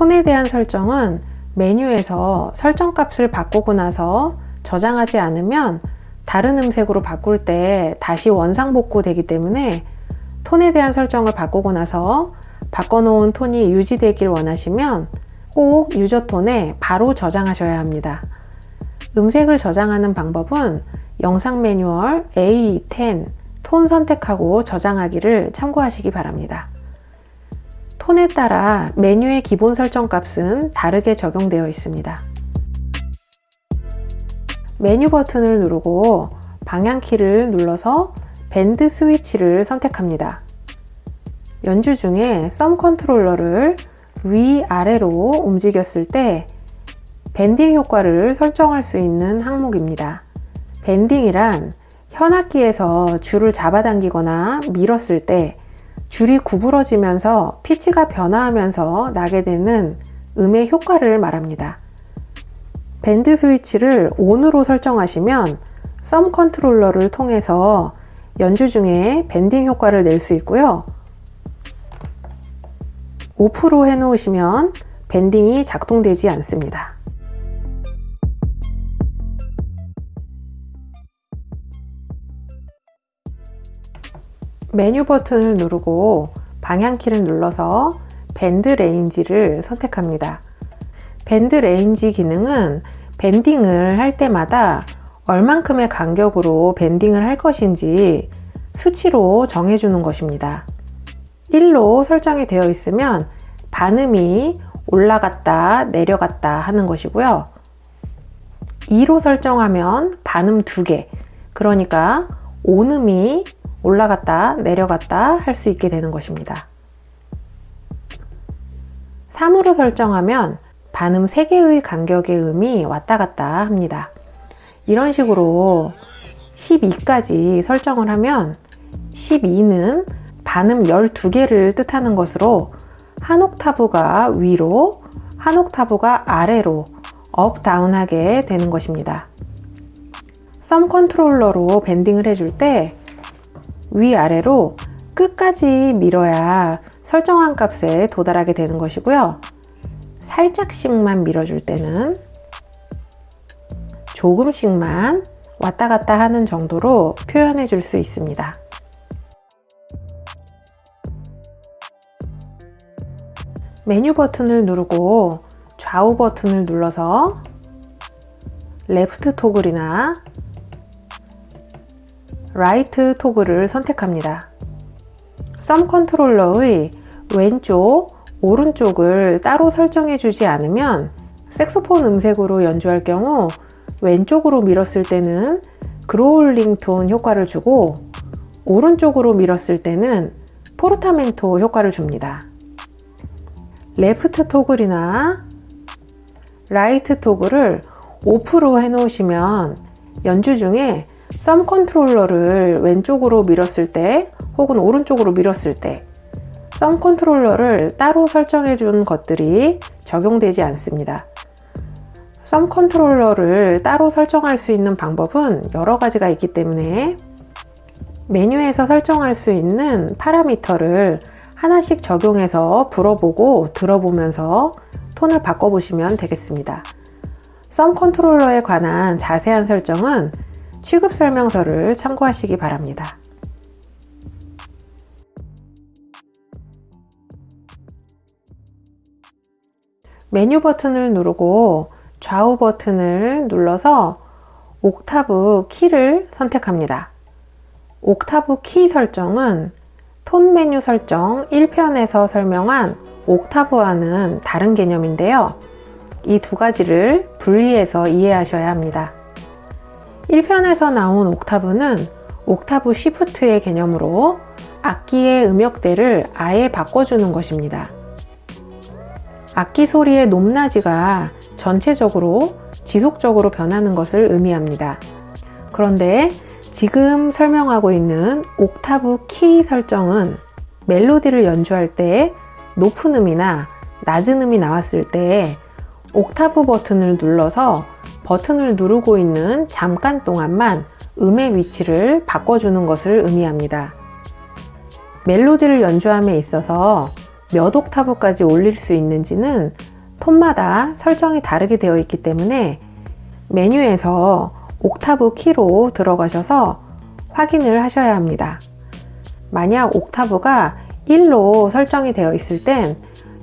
톤에 대한 설정은 메뉴에서 설정값을 바꾸고 나서 저장하지 않으면 다른 음색으로 바꿀 때 다시 원상복구 되기 때문에 톤에 대한 설정을 바꾸고 나서 바꿔놓은 톤이 유지되길 원하시면 꼭 유저 톤에 바로 저장하셔야 합니다. 음색을 저장하는 방법은 영상 매뉴얼 A10 톤 선택하고 저장하기를 참고하시기 바랍니다. 톤에 따라 메뉴의 기본 설정 값은 다르게 적용되어 있습니다. 메뉴 버튼을 누르고 방향키를 눌러서 bend 스위치를 선택합니다. 연주 중에 thumb controller를 위아래로 움직였을 때 bending 효과를 설정할 수 있는 항목입니다. bending이란 현악기에서 줄을 잡아당기거나 밀었을 때 줄이 구부러지면서 피치가 변화하면서 나게 되는 음의 효과를 말합니다. bend 스위치를 ON으로 설정하시면 thumb controller를 통해서 연주 중에 bending 효과를 낼 수 있고요. off로 해놓으시면 bending이 작동되지 않습니다. 메뉴 버튼을 누르고 방향키를 눌러서 bend range를 선택합니다. bend range 기능은 bending을 할 때마다 얼만큼의 간격으로 bending을 할 것인지 수치로 정해주는 것입니다. 1로 설정이 되어 있으면 반음이 올라갔다 내려갔다 하는 것이고요. 2로 설정하면 반음 2개 그러니까 온음이 올라갔다 내려갔다 할 수 있게 되는 것입니다. 3으로 설정하면 반음 3개의 간격의 음이 왔다 갔다 합니다. 이런 식으로 12까지 설정을 하면 12는 반음 12개를 뜻하는 것으로 한 옥타브가 위로 한 옥타브가 아래로 up down하게 되는 것입니다. thumb controller로 bending을 해줄 때 위아래로 끝까지 밀어야 설정한 값에 도달하게 되는 것이고요. 살짝씩만 밀어줄 때는 조금씩만 왔다 갔다 하는 정도로 표현해 줄 수 있습니다. 메뉴 버튼을 누르고 좌우 버튼을 눌러서 left toggle이나 right toggle을 선택합니다. thumb controller의 왼쪽, 오른쪽을 따로 설정해 주지 않으면 색소폰 음색으로 연주할 경우 왼쪽으로 밀었을 때는 growling tone 효과를 주고 오른쪽으로 밀었을 때는 포르타멘토 효과를 줍니다. left toggle이나 right toggle을 off로 해 놓으시면 연주 중에 thumb controller를 왼쪽으로 밀었을 때 혹은 오른쪽으로 밀었을 때 thumb controller를 따로 설정해 준 것들이 적용되지 않습니다. thumb controller를 따로 설정할 수 있는 방법은 여러 가지가 있기 때문에 메뉴에서 설정할 수 있는 파라미터를 하나씩 적용해서 불어보고 들어보면서 톤을 바꿔보시면 되겠습니다. thumb controller에 관한 자세한 설정은 취급 설명서를 참고하시기 바랍니다. 메뉴 버튼을 누르고 좌우 버튼을 눌러서 옥타브 키를 선택합니다. 옥타브 키 설정은 톤 메뉴 설정 1편에서 설명한 옥타브와는 다른 개념인데요. 이 두 가지를 분리해서 이해하셔야 합니다. 1편에서 나온 옥타브는 옥타브 시프트의 개념으로 악기의 음역대를 아예 바꿔주는 것입니다. 악기 소리의 높낮이가 전체적으로 지속적으로 변하는 것을 의미합니다. 그런데 지금 설명하고 있는 옥타브 키 설정은 멜로디를 연주할 때 높은 음이나 낮은 음이 나왔을 때 옥타브 버튼을 눌러서 버튼을 누르고 있는 잠깐 동안만 음의 위치를 바꿔주는 것을 의미합니다. 멜로디를 연주함에 있어서 몇 옥타브까지 올릴 수 있는지는 톤마다 설정이 다르게 되어 있기 때문에 메뉴에서 옥타브 키로 들어가셔서 확인을 하셔야 합니다. 만약 옥타브가 1로 설정이 되어 있을 땐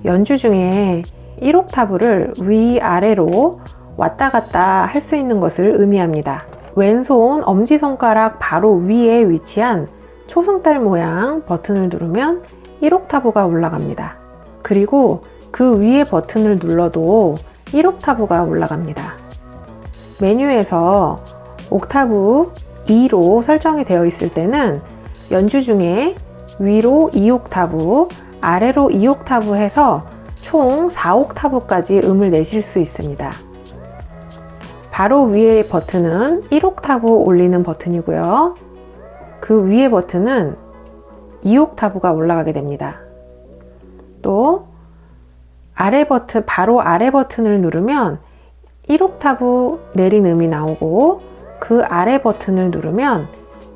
연주 중에 1옥타브를 위아래로 왔다 갔다 할 수 있는 것을 의미합니다. 왼손 엄지손가락 바로 위에 위치한 초승달 모양 버튼을 누르면 1옥타브가 올라갑니다. 그리고 그 위에 버튼을 눌러도 1옥타브가 올라갑니다. 메뉴에서 옥타브 2로 설정이 되어 있을 때는 연주 중에 위로 2옥타브, 아래로 2옥타브 해서 총 4옥타브까지 음을 내실 수 있습니다. 바로 위의 버튼은 1옥타브 올리는 버튼이고요. 그 위의 버튼은 2옥타브가 올라가게 됩니다. 또 아래 버튼, 바로 아래 버튼을 누르면 1옥타브 내린 음이 나오고 그 아래 버튼을 누르면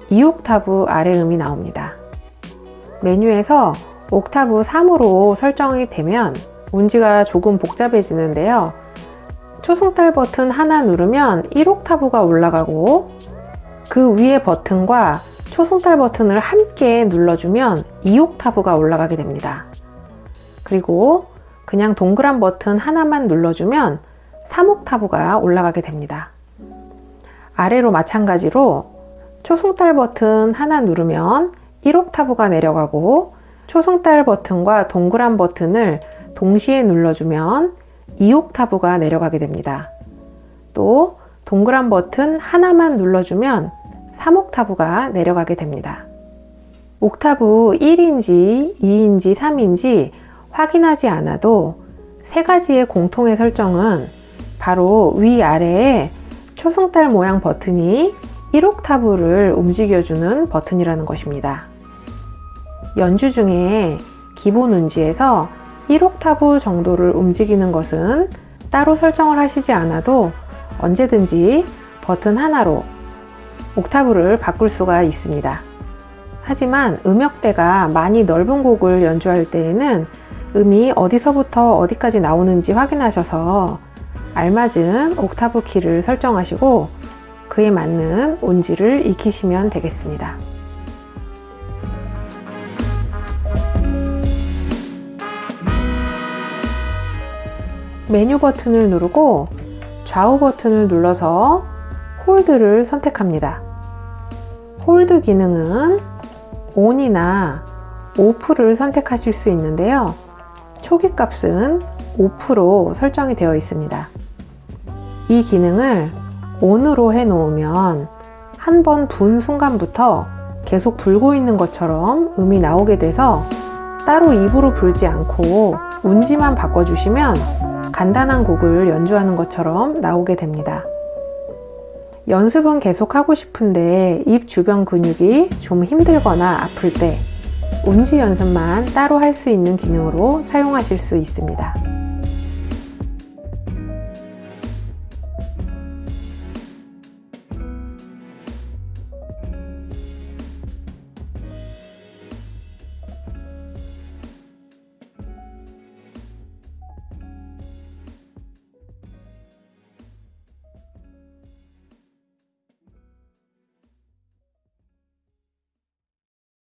2옥타브 아래 음이 나옵니다. 메뉴에서 옥타브 3으로 설정이 되면 운지가 조금 복잡해지는데요. 초승달 버튼 하나 누르면 1옥타브가 올라가고 그 위에 버튼과 초승달 버튼을 함께 눌러주면 2옥타브가 올라가게 됩니다. 그리고 그냥 동그란 버튼 하나만 눌러주면 3옥타브가 올라가게 됩니다. 아래로 마찬가지로 초승달 버튼 하나 누르면 1옥타브가 내려가고 초승달 버튼과 동그란 버튼을 동시에 눌러주면 2옥타브가 내려가게 됩니다. 또 동그란 버튼 하나만 눌러주면 3옥타브가 내려가게 됩니다. 옥타브 1인지 2인지 3인지 확인하지 않아도 세 가지의 공통의 설정은 바로 위아래에 초승달 모양 버튼이 1옥타브를 움직여주는 버튼이라는 것입니다. 연주 중에 기본 운지에서 1옥타브 정도를 움직이는 것은 따로 설정을 하시지 않아도 언제든지 버튼 하나로 옥타브를 바꿀 수가 있습니다. 하지만 음역대가 많이 넓은 곡을 연주할 때에는 음이 어디서부터 어디까지 나오는지 확인하셔서 알맞은 옥타브 키를 설정하시고 그에 맞는 온지를 익히시면 되겠습니다. 메뉴 버튼을 누르고 좌우 버튼을 눌러서 hold를 선택합니다. hold 기능은 ON이나 OFF를 선택하실 수 있는데요. 초기 값은 5% 설정이 되어 있습니다. 이 기능을 ON으로 해 놓으면 한 번 분 순간부터 계속 불고 있는 것처럼 음이 나오게 돼서 따로 입으로 불지 않고 운지만 바꿔주시면 간단한 곡을 연주하는 것처럼 나오게 됩니다. 연습은 계속 하고 싶은데 입 주변 근육이 좀 힘들거나 아플 때 운지 연습만 따로 할 수 있는 기능으로 사용하실 수 있습니다.